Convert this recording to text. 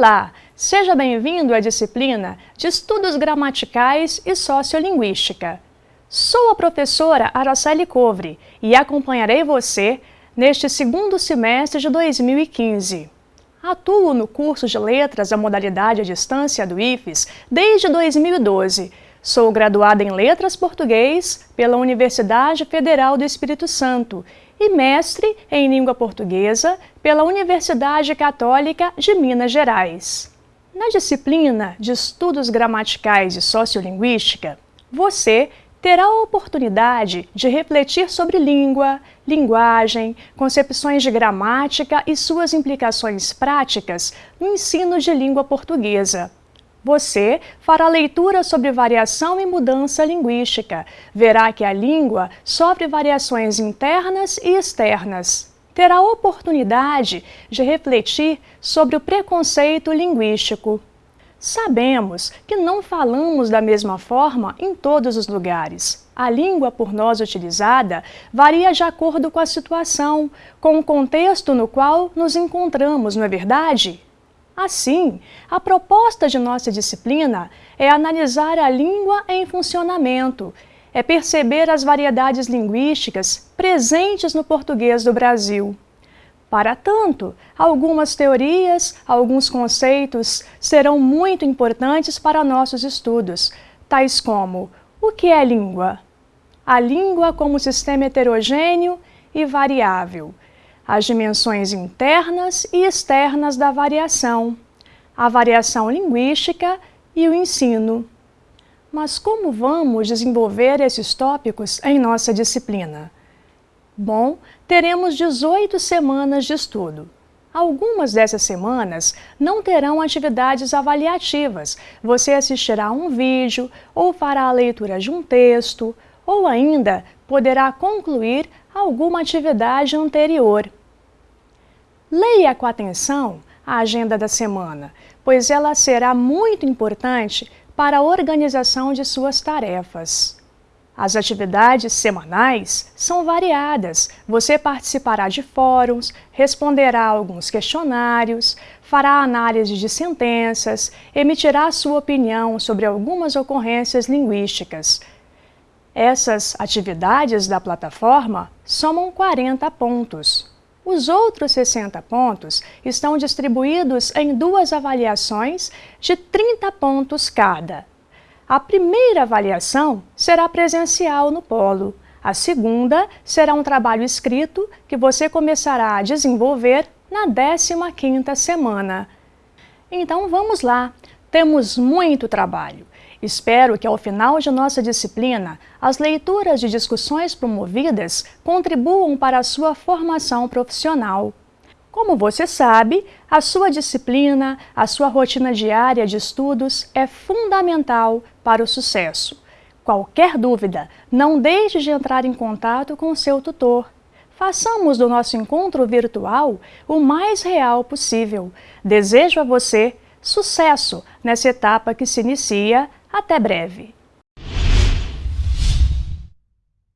Olá, seja bem-vindo à disciplina de Estudos Gramaticais e Sociolinguística. Sou a professora Araceli Covre e acompanharei você neste segundo semestre de 2015. Atuo no curso de Letras da modalidade à distância do IFES desde 2012. Sou graduada em Letras Português pela Universidade Federal do Espírito Santo e mestre em Língua Portuguesa pela Universidade Católica de Minas Gerais. Na disciplina de Estudos Gramaticais e Sociolinguística, você terá a oportunidade de refletir sobre língua, linguagem, concepções de gramática e suas implicações práticas no ensino de língua portuguesa. Você fará leitura sobre variação e mudança linguística. Verá que a língua sofre variações internas e externas. Terá oportunidade de refletir sobre o preconceito linguístico. Sabemos que não falamos da mesma forma em todos os lugares. A língua por nós utilizada varia de acordo com a situação, com o contexto no qual nos encontramos, não é verdade? Assim, a proposta de nossa disciplina é analisar a língua em funcionamento, é perceber as variedades linguísticas presentes no português do Brasil. Para tanto, algumas teorias, alguns conceitos serão muito importantes para nossos estudos, tais como o que é língua? A língua como sistema heterogêneo e variável, as dimensões internas e externas da variação, a variação linguística e o ensino. Mas como vamos desenvolver esses tópicos em nossa disciplina? Bom, teremos 18 semanas de estudo. Algumas dessas semanas não terão atividades avaliativas. Você assistirá a um vídeo, ou fará a leitura de um texto, ou ainda poderá concluir alguma atividade anterior. Leia com atenção a agenda da semana, pois ela será muito importante para a organização de suas tarefas. As atividades semanais são variadas. Você participará de fóruns, responderá alguns questionários, fará análise de sentenças, emitirá sua opinião sobre algumas ocorrências linguísticas. Essas atividades da plataforma somam 40 pontos. Os outros 60 pontos estão distribuídos em duas avaliações de 30 pontos cada. A primeira avaliação será presencial no polo. A segunda será um trabalho escrito que você começará a desenvolver na 15ª semana. Então vamos lá, temos muito trabalho. Espero que ao final de nossa disciplina, as leituras de discussões promovidas contribuam para a sua formação profissional. Como você sabe, a sua disciplina, a sua rotina diária de estudos é fundamental para o sucesso. Qualquer dúvida, não deixe de entrar em contato com o seu tutor. Façamos do nosso encontro virtual o mais real possível. Desejo a você sucesso nessa etapa que se inicia. Até breve!